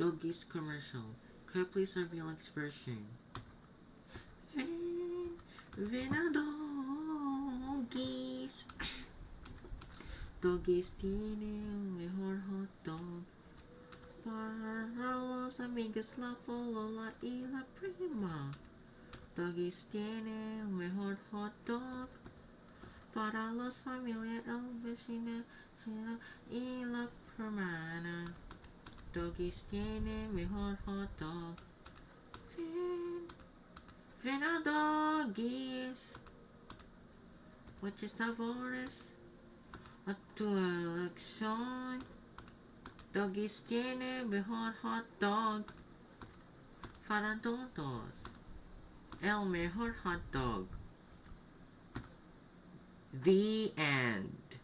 Doggies commercial. Please have Felix version? Ven, a Doggies. Doggies tiene el mejor hot dog. Para los amigos la Lola y la prima. Doggies tiene el mejor hot dog. Para los familia el vecino y la hermana. Doggies tiene mejor hot dog. Ven, ven a Doggies. Muchos sabores a tu elección. Doggies tiene mejor hot dog para todos. El mejor hot dog. The end.